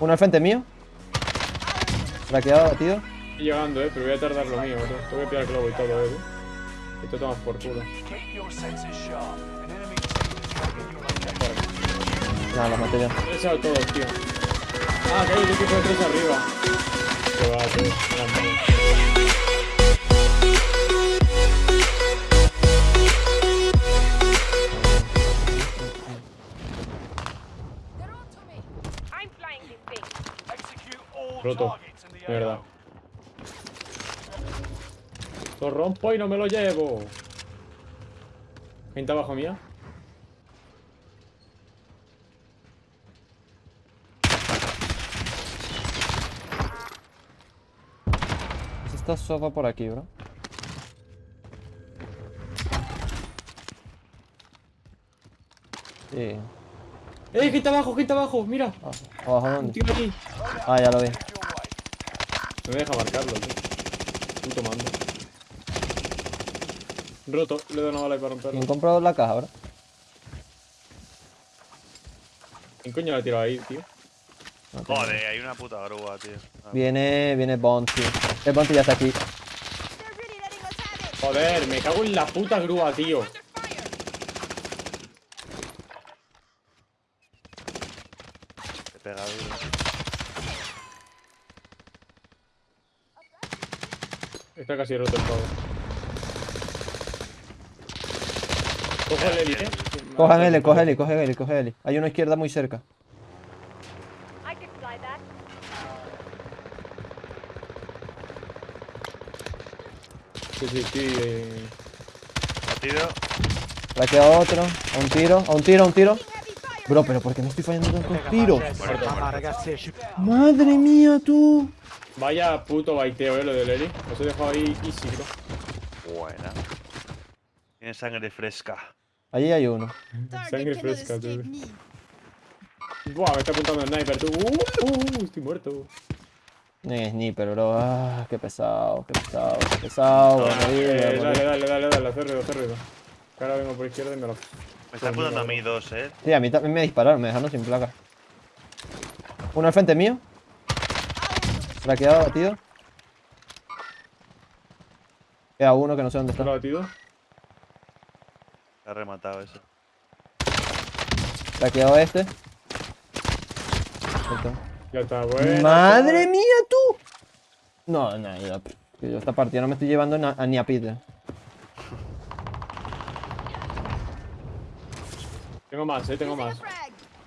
Uno al frente mío. Traqueado, tío. Estoy llegando, eh, pero voy a tardar lo mío, bro. Tengo que pillar el globo y todo, eh. Y te tomas por culo. Nada, los maté yo. He echado todos, tío. Ah, que hay un equipo de tres arriba. Que va, tío. Roto. AO. Lo rompo y no me lo llevo. Gente abajo mía. Pues Está sopa por aquí, bro. Sí. ¡Eh, gente abajo, gente abajo! ¡Mira! Ah, ¿Abajo dónde? Ah, ya lo vi. No me deja marcarlo, tío. Puto mando. Roto. Le doy una bala ahí para romperlo. ¿Quién compró la caja, bro? ¿Quién coño la ha tirado ahí, tío? No. Joder, hay una puta grúa, tío. Ah, Viene, viene Bounty. El Bounty ya está aquí. Joder, me cago en la puta grúa, tío. Fire. Te Está casi roto el pavo. Coge el Eli, eh. Coge L, coge L, coge L, coge L. Hay una izquierda muy cerca. Sí, sí, sí. eh. Batido. Le queda otro. A un tiro, a un tiro, a un tiro. Bro, pero ¿por qué me estoy fallando tantos tiros? Madre mía, tú. Vaya puto baiteo, eh, lo del Eli. Os he dejado ahí easy, bro. Buena. Tiene sangre fresca. Allí hay uno. Sangre fresca, tío. Buah, me está apuntando el sniper, tú. Uh, uh, estoy muerto. No es sniper, bro. Ah, qué pesado, qué pesado, qué pesado. Voy a morir, voy a Eh, morir. dale, dale, dale, dale, hacer ruido, hacer ruido. Ahora vengo por izquierda y me lo. Me está apuntando a mí dos, eh. Sí, a mí también me dispararon, me dejaron sin placa. Uno al frente mío. Traqueado, batido. Queda uno que no sé dónde ¿Te lo está. ha batido? Ha rematado eso. Traqueado este. Ya está, bueno. ¡Madre mía, tú! No, no, que yo esta partida no me estoy llevando a- ni a Peter. Tengo más, eh, tengo más.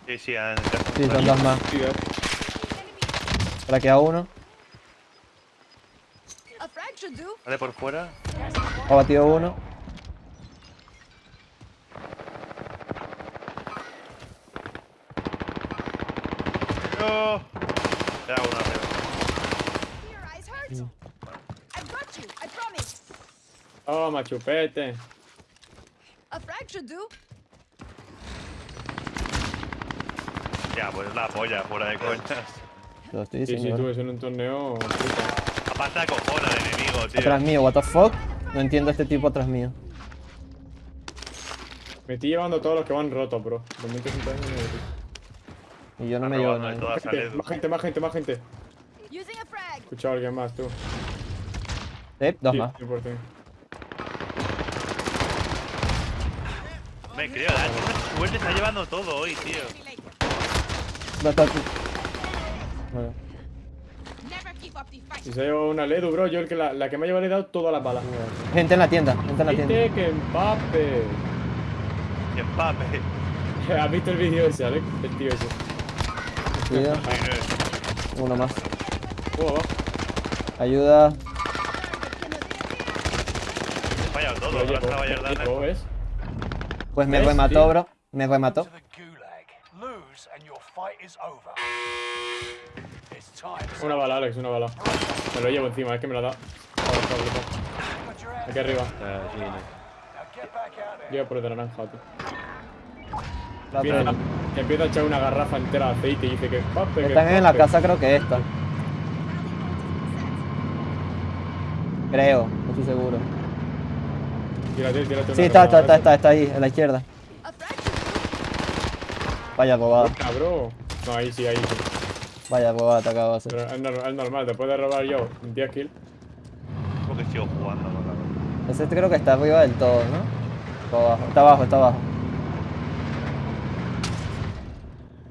Sí, sí, han... Sí, son dos más. Sí, eh. Traqueado uno. A frag should do. Vale por fuera. Ha batido uno. ¡No! You. I promise. Toma, chupete. A frag should do. Ya, pues la polla, fuera de coñas. Te Lo estoy Sí, sí, diciendo. tú, en un torneo. puta. Aparte acojona el enemigo, tío. Atrás mío, what the fuck. No entiendo a este tipo atrás mío. Me estoy llevando todos los que van rotos, bro. Y yo no me llevo nada. Más gente, más gente, más gente. Using a frag. Escucha a alguien más, tú. Sí, dos Sí, más. 100%. Me creo, la suerte está llevando todo hoy, tío. ¿Dónde está tú? Bueno, Si se ha llevado una Ledu, bro. Yo el que la, la que me ha llevado le he dado todas las balas. Gente en la tienda, gente en la tienda. Viste que empape. Que empape. ¿Has visto el vídeo ese, Alex? El tío ese. Cuidado. Uno más. Oh, abajo. Ayuda. He fallado todo, Lo Jordana. llevo, ¿ves? Pues me ¿Ves, remató, bro. Me remató. Una bala, Alex, una bala. Me lo llevo encima, es que me la da. Aquí arriba. There. Llega por el de naranja, tío. La que empieza a echar una garrafa entera de aceite y dice que que Están en la casa, creo que esta. Creo, no estoy seguro. Tírate, tírate Sí, está, está, está, está, está ahí, en la izquierda. A. Vaya robada. Cabrón. No, ahí sí, ahí sí. Vaya, pues atacado va a ser. Pero es, nor- es normal, te puedes robar yo 10 kills. Porque sigo jugando Ese creo que está arriba del todo, ¿no? Está abajo, está abajo, está abajo.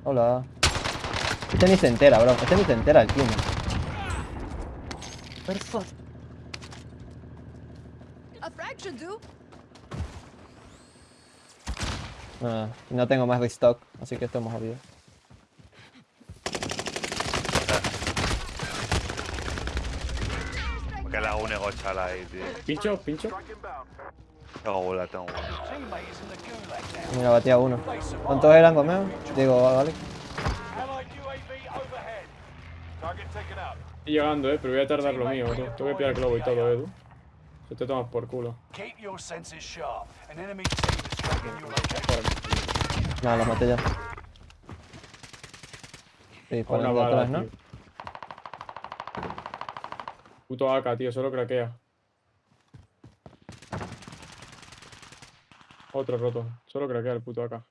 Hola. Este ni se entera, bro. Este ni se entera el clima. Ah, no tengo más restock, así que estamos jodidos. Porque la une gochala ahí, tío. Pincho, pincho. Tengo bola, tengo bola. Mira, batía uno. ¿Cuántos eran conmigo? Digo, vale. Estoy llegando, eh, pero voy a tardar lo mío, tú. Tengo que pillar globo y todo, Edu. Se te tomas por culo. Keep your senses sharp. An enemy team is tracking your location. No, los maté ya. Sí, por atrás, ¿no? tío. Puto AK, tío, solo craquea. Otro roto. Solo craquea el puto AK.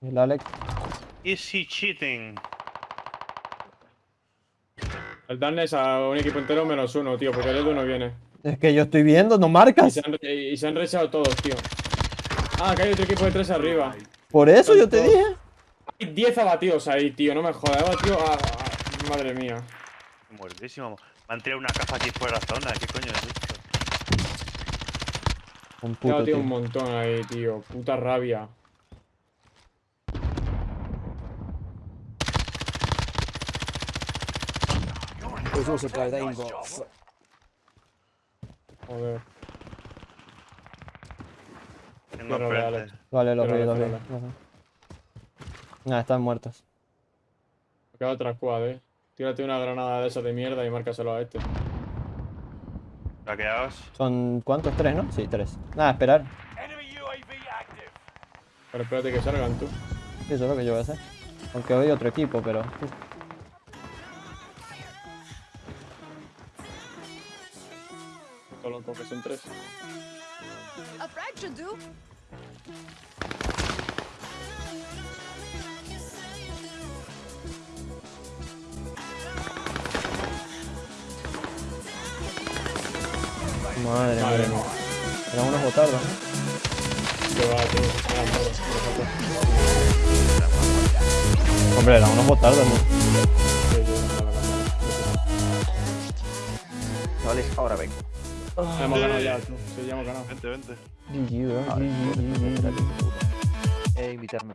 El Alex. Is he cheating? El darkness a un equipo entero menos uno, tío, porque el Edu no viene. Es que yo estoy viendo, no Y marcas. se han, y- se han rechazado todos, tío. Ah, que hay otro equipo de tres arriba. Por eso yo te dije. Hay 10 abatidos ahí, tío, no me jodas. He abatido a, a- Madre mía. Muertísimo. Me han tirado una caja aquí fuera de la zona. ¿Qué coño es esto? Un He puto, abatido tío. un montón ahí, tío. Puta rabia. There's also a guy that ain't got. Joder. Tengo. Vale, vi, los vi. vale. Nada, están muertos. Me queda otra squad, eh. Tírate una granada de esas de mierda y márcaselo a este. Saqueados. ¿Son cuántos? ¿Tres, no? Sí, tres. Nada, esperar. Enemy UAV active. Pero espérate que salgan tú. Sí, eso es lo que yo voy a hacer. Aunque hoy otro equipo, pero. Loco que son tres. Madre Madre mía. mía. Eran. Eran todos. Hombre, eran unos botardos, ¿no? Vale, ahora vengo. Hemos ganado ya, tú. Sí, ya hemos ganado. Vente, vente. GG, puto. Eh, invitarme.